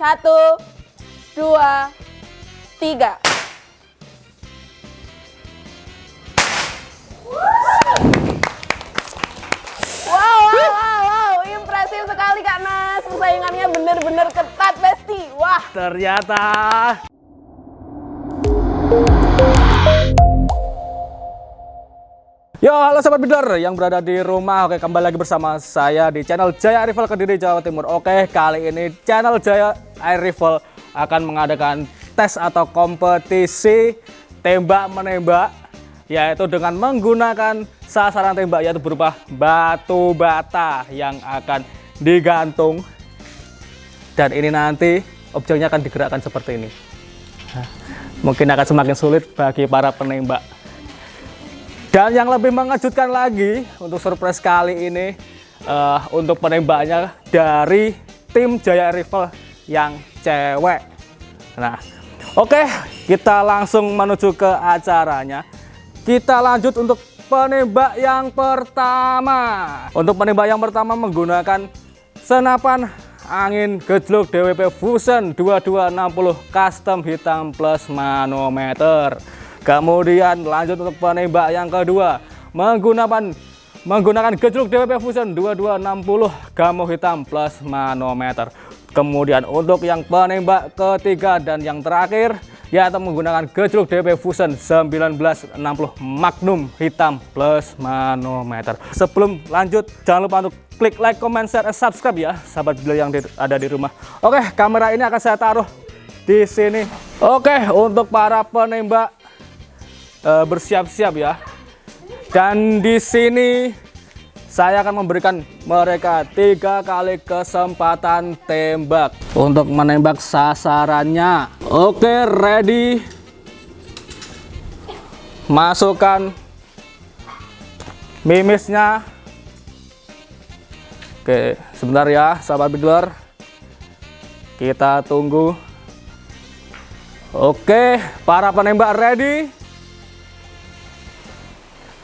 Satu, dua, tiga. Wow, wow, wow, impresif sekali Kak Nas. Persaingannya bener-bener ketat, Besti. Wah, Ternyata Yo, halo sahabat bidar yang berada di rumah. Oke, kembali lagi bersama saya di channel Jaya Rival Kediri Jawa Timur. Oke, kali ini channel Jaya Air Rifle akan mengadakan tes atau kompetisi tembak menembak yaitu dengan menggunakan sasaran tembak yaitu berupa batu bata yang akan digantung dan ini nanti objeknya akan digerakkan seperti ini. Mungkin akan semakin sulit bagi para penembak. Dan yang lebih mengejutkan lagi untuk surprise kali ini uh, untuk penembaknya dari tim Jaya Rifle yang cewek. Nah, oke kita langsung menuju ke acaranya. Kita lanjut untuk penembak yang pertama. Untuk penembak yang pertama menggunakan senapan angin gejluk DWP Fusion 2260 custom hitam plus manometer. Kemudian lanjut untuk penembak yang kedua menggunakan menggunakan gejluk DWP Fusion 2260 gamo hitam plus manometer. Kemudian untuk yang penembak ketiga dan yang terakhir yaitu menggunakan gejluk DWP Fusion 1960 Magnum hitam plus manometer. Sebelum lanjut jangan lupa untuk klik like, comment, share, dan subscribe ya sahabat bila yang ada di rumah. Oke, kamera ini akan saya taruh di sini. Oke, untuk para penembak uh, bersiap-siap ya. Dan di sini saya akan memberikan mereka tiga kali kesempatan tembak untuk menembak sasarannya. Oke, ready. Masukkan mimisnya. Oke, sebentar ya, sahabat bidler. Kita tunggu. Oke, para penembak ready.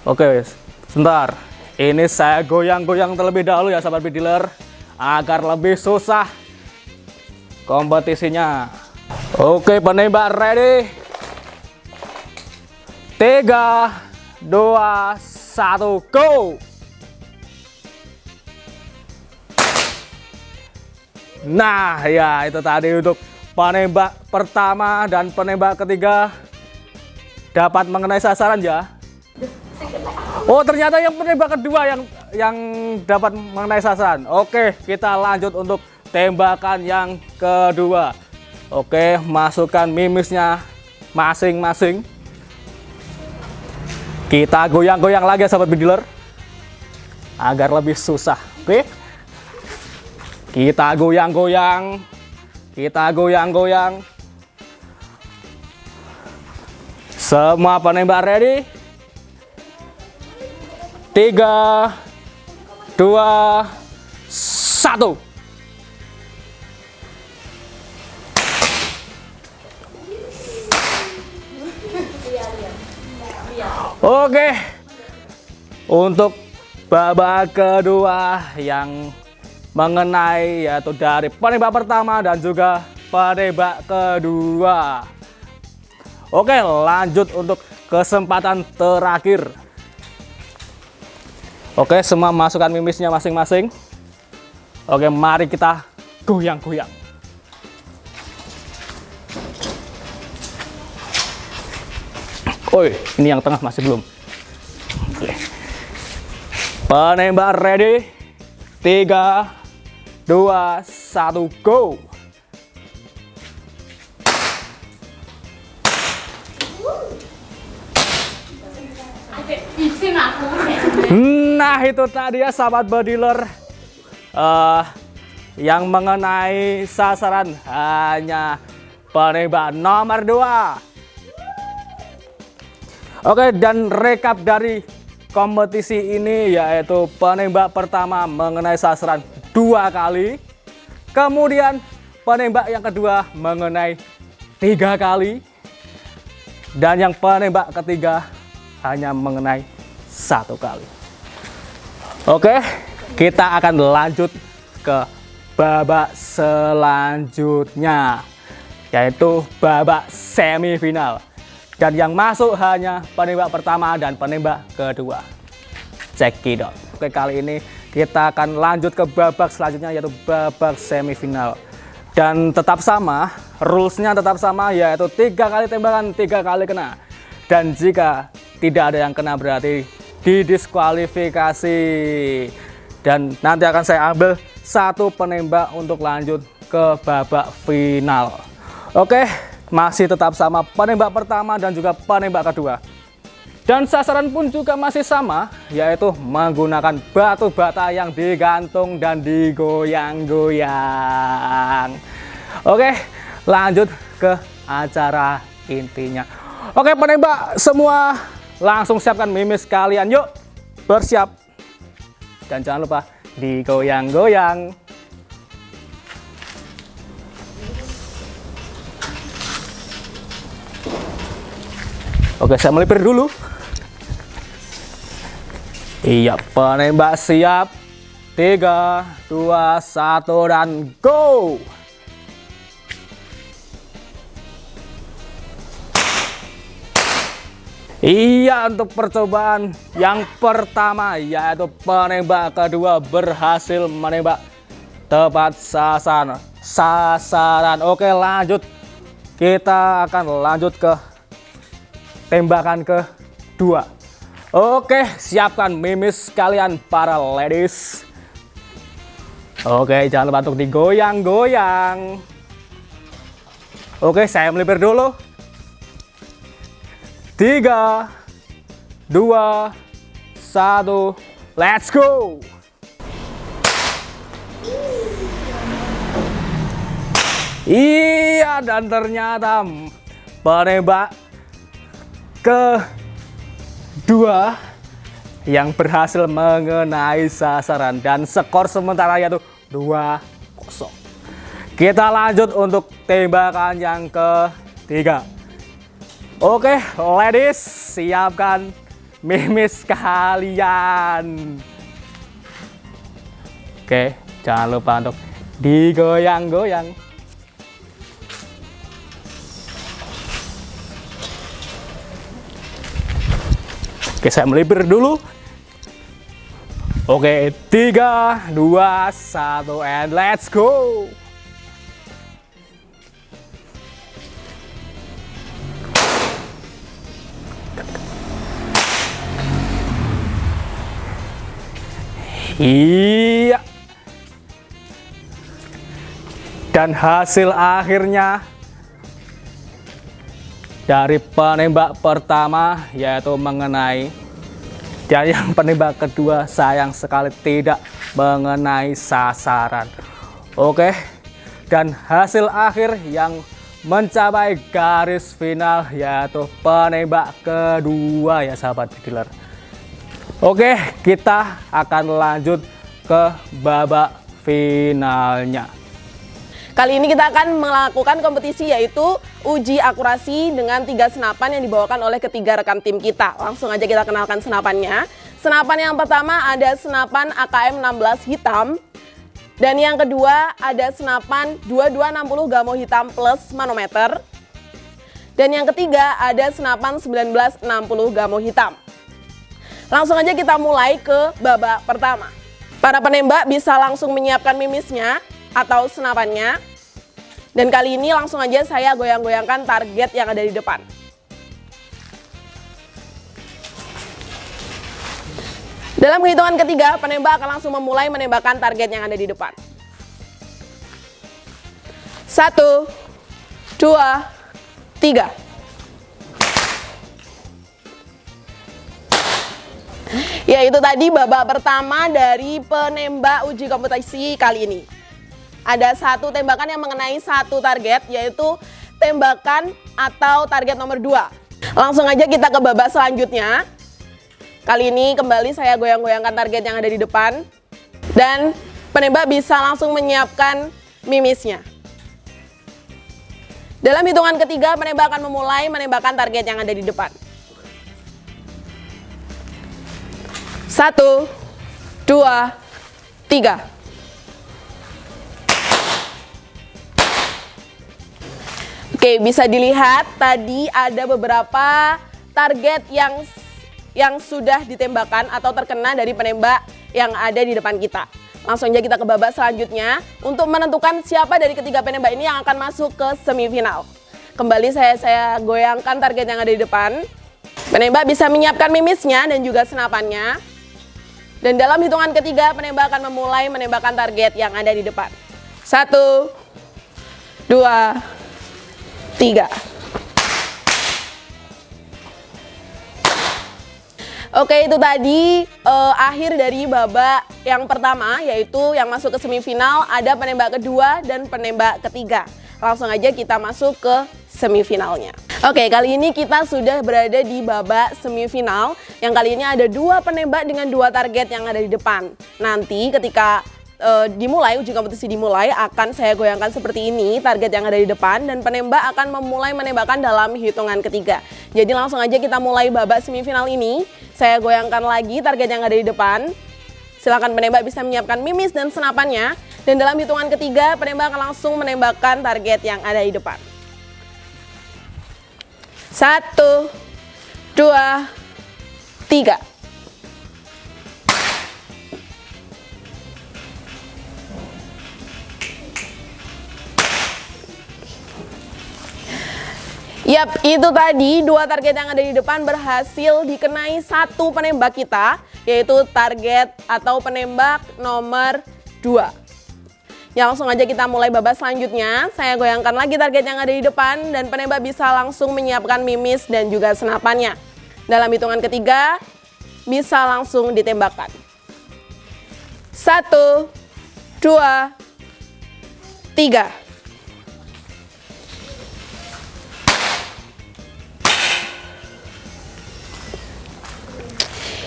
Oke, sebentar. Ini saya goyang-goyang terlebih dahulu ya sahabat dealer agar lebih susah kompetisinya. Oke, penembak ready. 3 2 1 go. Nah, ya itu tadi untuk penembak pertama dan penembak ketiga dapat mengenai sasaran ya. Oh ternyata yang penembak kedua yang yang dapat mengenai sasaran. Oke kita lanjut untuk tembakan yang kedua. Oke masukkan mimisnya masing-masing. Kita goyang-goyang lagi sahabat bediler agar lebih susah. Oke. Kita goyang-goyang. Kita goyang-goyang. Semua penembak ready? Tiga, dua, satu. Oke, untuk babak kedua yang mengenai yaitu dari penembak pertama dan juga penembak kedua. Oke, lanjut untuk kesempatan terakhir. Oke, semua masukkan mimisnya masing-masing. Oke, mari kita goyang-goyang. Oi, ini yang tengah masih belum. Oke. Penembak ready. 3 2 1 go. Nah itu tadi ya sahabat bodiler uh, yang mengenai sasaran hanya penembak nomor 2 Oke dan rekap dari kompetisi ini yaitu penembak pertama mengenai sasaran dua kali. Kemudian penembak yang kedua mengenai tiga kali. Dan yang penembak ketiga hanya mengenai satu kali Oke, kita akan lanjut ke babak selanjutnya yaitu babak semifinal. Dan yang masuk hanya penembak pertama dan penembak kedua. Cekidot oke kali ini kita akan lanjut ke babak selanjutnya yaitu babak semifinal. Dan tetap sama rulesnya tetap sama yaitu tiga kali tembakan tiga kali kena. Dan jika tidak ada yang kena berarti didiskualifikasi. Dan nanti akan saya ambil satu penembak untuk lanjut ke babak final. Oke masih tetap sama penembak pertama dan juga penembak kedua. Dan sasaran pun juga masih sama yaitu menggunakan batu bata yang digantung dan digoyang-goyang. Oke lanjut ke acara intinya. Oke penembak semua langsung siapkan mimis kalian yuk bersiap dan jangan lupa digoyang-goyang. Oke, saya melipir dulu. Iya, penembak siap. 3, 2, 1, dan go! Iya untuk percobaan yang pertama yaitu penembak kedua berhasil menembak tepat sasaran. Sasaran. Oke lanjut. Kita akan lanjut ke tembakan kedua. Oke siapkan mimis kalian para ladies. Oke jangan lupa untuk digoyang-goyang. Oke saya melipir dulu tiga, dua, satu, let's go! Iya, dan ternyata penembak kedua yang berhasil mengenai sasaran dan skor sementara yaitu 2-0. Kita lanjut untuk tembakan yang ketiga. Oke, ladies, siapkan mimis kalian. Oke, jangan lupa untuk digoyang-goyang. Oke, saya melipir dulu. Oke, tiga, dua, satu, and let's go. Iya. Dan hasil akhirnya dari penembak pertama yaitu mengenai dan yang penembak kedua sayang sekali tidak mengenai sasaran. Oke. Dan hasil akhir yang mencapai garis final yaitu penembak kedua ya sahabat dealer. Oke, kita akan lanjut ke babak finalnya. Kali ini kita akan melakukan kompetisi yaitu uji akurasi dengan tiga senapan yang dibawakan oleh ketiga rekan tim kita. Langsung aja kita kenalkan senapannya. Senapan yang pertama ada senapan AKM 16 hitam. Dan yang kedua ada senapan 2260 gamo hitam plus manometer. Dan yang ketiga ada senapan 1960 gamo hitam. Langsung aja kita mulai ke babak pertama. Para penembak bisa langsung menyiapkan mimisnya atau senapannya. Dan kali ini langsung aja saya goyang-goyangkan target yang ada di depan. Dalam hitungan ketiga, penembak akan langsung memulai menembakkan target yang ada di depan. Satu, dua, tiga. Ya itu tadi babak pertama dari penembak uji kompetisi kali ini. Ada satu tembakan yang mengenai satu target yaitu tembakan atau target nomor dua. Langsung aja kita ke babak selanjutnya. Kali ini kembali saya goyang-goyangkan target yang ada di depan. Dan penembak bisa langsung menyiapkan mimisnya. Dalam hitungan ketiga penembak akan memulai menembakkan target yang ada di depan. Satu, dua, tiga. Oke, bisa dilihat tadi ada beberapa target yang yang sudah ditembakkan atau terkena dari penembak yang ada di depan kita. Langsung aja kita ke babak selanjutnya untuk menentukan siapa dari ketiga penembak ini yang akan masuk ke semifinal. Kembali saya saya goyangkan target yang ada di depan. Penembak bisa menyiapkan mimisnya dan juga senapannya. Dan dalam hitungan ketiga, penembak akan memulai menembakkan target yang ada di depan. Satu, dua, tiga. Oke itu tadi uh, akhir dari babak yang pertama yaitu yang masuk ke semifinal ada penembak kedua dan penembak ketiga. Langsung aja kita masuk ke semifinalnya. Oke kali ini kita sudah berada di babak semifinal yang kali ini ada dua penembak dengan dua target yang ada di depan. Nanti ketika uh, dimulai, uji kompetisi dimulai akan saya goyangkan seperti ini target yang ada di depan dan penembak akan memulai menembakkan dalam hitungan ketiga. Jadi langsung aja kita mulai babak semifinal ini. Saya goyangkan lagi target yang ada di depan. Silakan penembak bisa menyiapkan mimis dan senapannya. Dan dalam hitungan ketiga, penembak akan langsung menembakkan target yang ada di depan. Satu, dua, tiga. Yap, itu tadi dua target yang ada di depan berhasil dikenai satu penembak kita, yaitu target atau penembak nomor 2. Ya langsung aja kita mulai babak selanjutnya. Saya goyangkan lagi target yang ada di depan dan penembak bisa langsung menyiapkan mimis dan juga senapannya. Dalam hitungan ketiga, bisa langsung ditembakkan. Satu, dua, tiga.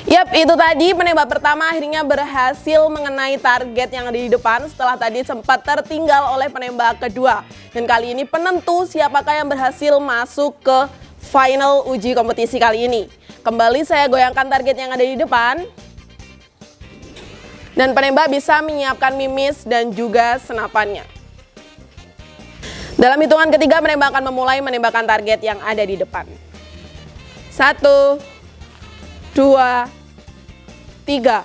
Yap, itu tadi penembak pertama akhirnya berhasil mengenai target yang ada di depan setelah tadi sempat tertinggal oleh penembak kedua. Dan kali ini penentu siapakah yang berhasil masuk ke final uji kompetisi kali ini. Kembali saya goyangkan target yang ada di depan. Dan penembak bisa menyiapkan mimis dan juga senapannya. Dalam hitungan ketiga penembak akan memulai menembakkan target yang ada di depan. Satu, dua, tiga.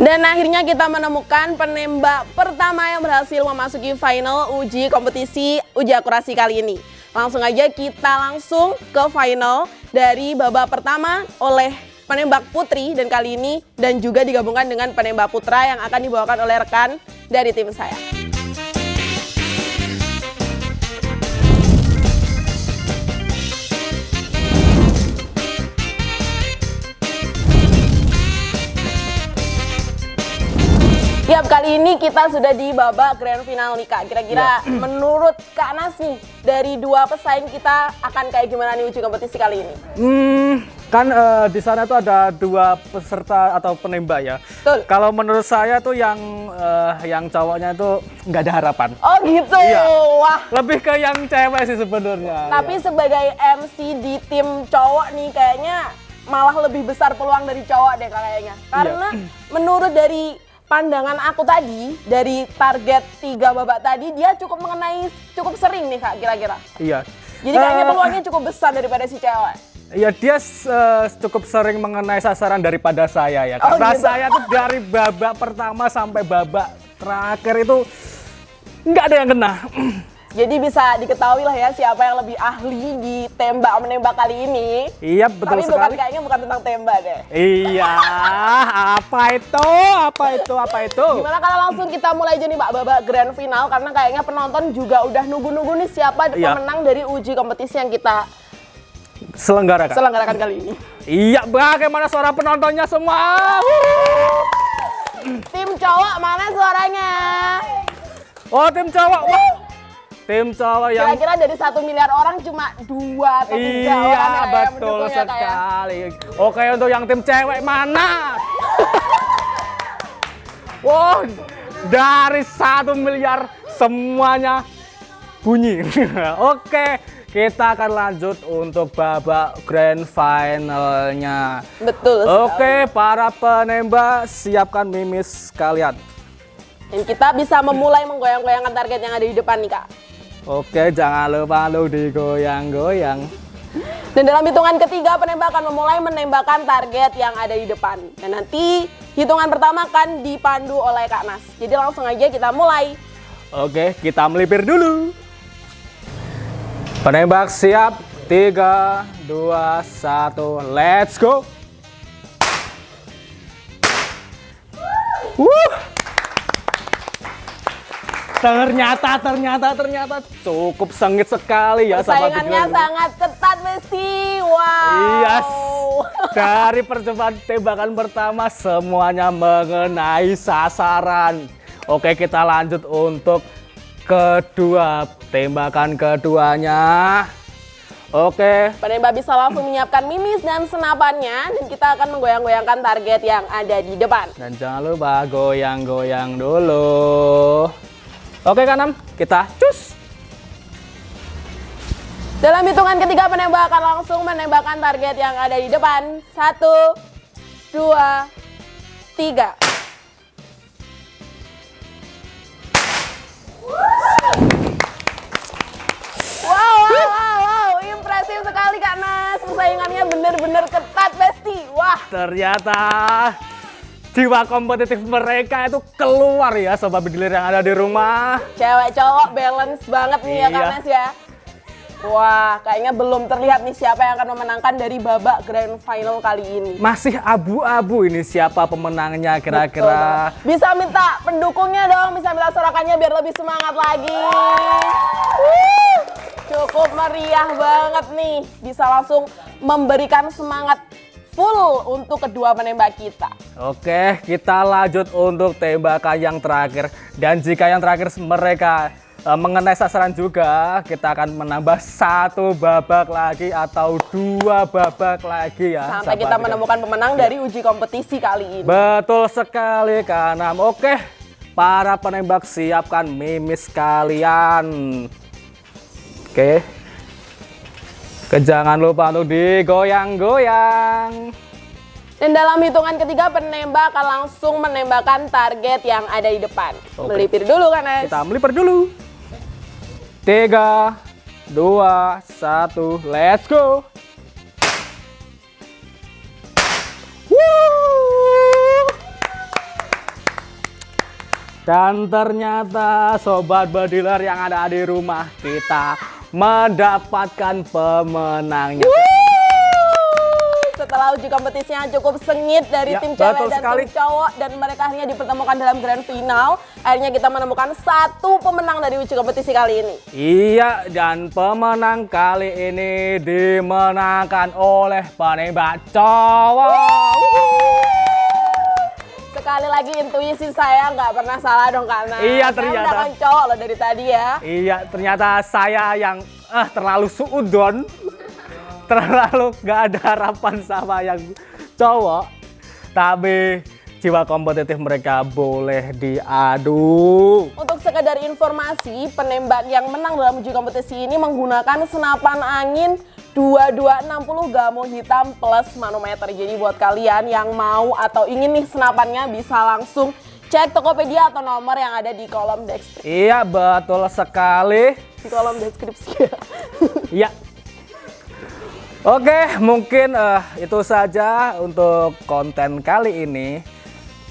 Dan akhirnya kita menemukan penembak pertama yang berhasil memasuki final uji kompetisi uji akurasi kali ini. Langsung aja kita langsung ke final dari babak pertama oleh penembak putri dan kali ini dan juga digabungkan dengan penembak putra yang akan dibawakan oleh rekan dari tim saya. Yap, kali ini kita sudah di babak grand final nih Kak. Kira-kira ya. menurut Kak Nas nih, dari dua pesaing kita akan kayak gimana nih uji kompetisi kali ini? Hmm, kan uh, di sana tuh ada dua peserta atau penembak ya. Betul. Kalau menurut saya tuh yang uh, yang cowoknya itu nggak ada harapan. Oh gitu. Iya. Wah. Lebih ke yang cewek sih sebenarnya. Tapi ya. sebagai MC di tim cowok nih kayaknya malah lebih besar peluang dari cowok deh kayaknya. Iya. Karena menurut dari pandangan aku tadi dari target tiga babak tadi dia cukup mengenai cukup sering nih kak kira-kira. Iya. Jadi kayaknya uh, peluangnya cukup besar daripada si cewek. Iya dia uh, cukup sering mengenai sasaran daripada saya ya. Oh, Karena gitu. saya tuh dari babak pertama sampai babak terakhir itu nggak ada yang kena. Jadi bisa diketahui lah ya siapa yang lebih ahli di tembak menembak kali ini. Iya betul Tapi sekali. bukan kayaknya bukan tentang tembak deh. Iya, apa itu? Apa itu? Apa itu? Gimana kalau langsung kita mulai aja nih Pak babak grand final karena kayaknya penonton juga udah nunggu-nunggu nih siapa iya. pemenang dari uji kompetisi yang kita selenggarakan. Selenggarakan kali ini. Iya, bagaimana suara penontonnya semua? Tim cowok mana suaranya? Oh, tim cowok. Wah tim cowok yang kira-kira dari satu miliar orang cuma dua atau tiga iya, orang ya, betul ya, sekali ya. oke untuk yang tim cewek mana? Wow dari satu miliar semuanya bunyi. Oke kita akan lanjut untuk babak grand finalnya. Betul oke para penembak siapkan mimis kalian. Dan kita bisa memulai menggoyang-goyangkan target yang ada di depan nih kak. Oke, jangan lupa lu digoyang-goyang. Dan dalam hitungan ketiga penembak akan memulai menembakkan target yang ada di depan. Dan nanti hitungan pertama akan dipandu oleh Kak Nas. Jadi langsung aja kita mulai. Oke, kita melipir dulu. Penembak siap. 3, 2, 1, let's go. Wuh. Ternyata, ternyata, ternyata cukup sengit sekali ya sahabat Saingannya Bigler. sangat ketat Besti. Wow. Iya, dari percobaan tembakan pertama semuanya mengenai sasaran. Oke, kita lanjut untuk kedua tembakan keduanya. Oke, Penembak bisa langsung menyiapkan mimis dan senapannya dan kita akan menggoyang-goyangkan target yang ada di depan. dan jangan lupa goyang-goyang dulu. Oke, kanan kita cus. Dalam hitungan ketiga penembak akan langsung menembakkan target yang ada di depan. Satu, dua, tiga. Wow, wow, wow, wow. Impresif sekali Kak Nas. Persaingannya benar-benar ketat, Besti. Wah, Ternyata jiwa kompetitif mereka itu keluar ya sobat bediler yang ada di rumah. cewek cowok balance banget nih ya Kak Iya. Ya. Wah, kayaknya belum terlihat nih siapa yang akan memenangkan dari babak grand final kali ini. Masih abu-abu ini siapa pemenangnya kira-kira. Bisa minta pendukungnya dong, bisa minta sorakannya biar lebih semangat lagi. Cukup meriah banget nih. Bisa langsung memberikan semangat full untuk kedua penembak kita. Oke, kita lanjut untuk tembakan yang terakhir. Dan jika yang terakhir mereka eh, mengenai sasaran juga, kita akan menambah satu babak lagi atau dua babak lagi ya. Sampai kita menemukan pemenang dari uji kompetisi kali ini. Betul sekali Kanam. Oke, para penembak siapkan mimis kalian. Oke. Jangan lupa untuk digoyang-goyang. Dan dalam hitungan ketiga penembak akan langsung menembakkan target yang ada di depan. Oke. Melipir dulu kan, Nes? Kita melipir dulu. Tiga, dua, satu, let's go. Dan ternyata sobat bediler yang ada di rumah kita mendapatkan pemenangnya. Setelah uji kompetisinya cukup sengit dari Ya, tim cewek dan sekali. tim cowok dan mereka akhirnya dipertemukan dalam grand final. Akhirnya kita menemukan satu pemenang dari uji kompetisi kali ini. Iya, dan pemenang kali ini dimenangkan oleh penembak cowok. Sekali lagi intuisi saya nggak pernah salah dong karena Iya, ternyata. mendapat cowok loh dari tadi ya. Iya, ternyata saya yang eh terlalu suudon, terlalu gak ada harapan sama yang cowok. Tapi jiwa kompetitif mereka boleh diadu. Untuk sekedar informasi, penembak yang menang dalam uji kompetisi ini menggunakan senapan angin 2260 gamo hitam plus manometer. Jadi buat kalian yang mau atau ingin nih senapannya bisa langsung cek Tokopedia atau nomor yang ada di kolom deskripsi. Iya, betul sekali. Di kolom deskripsi. Iya. Oke, mungkin eh, itu saja untuk konten kali ini.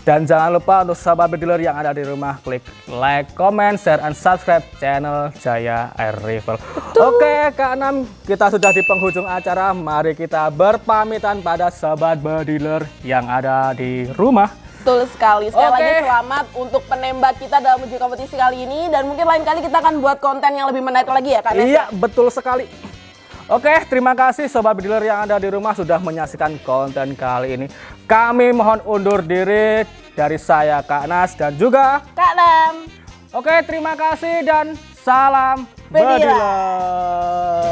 Dan jangan lupa untuk sahabat bediler yang ada di rumah, klik like, comment, share, and subscribe channel Jaya Air Rifle. Oke, Kak Anam, kita sudah di penghujung acara. Mari kita berpamitan pada sahabat bediler yang ada di rumah. Betul sekali. Sekali Oke. lagi selamat untuk penembak kita dalam uji kompetisi kali ini. Dan mungkin lain kali kita akan buat konten yang lebih menarik lagi ya Kak? Iya, betul sekali. Oke, terima kasih sobat bediler yang ada di rumah sudah menyaksikan konten kali ini. Kami mohon undur diri dari saya Kak Nas dan juga Kak Nam. Oke, terima kasih dan salam Bediler. bediler.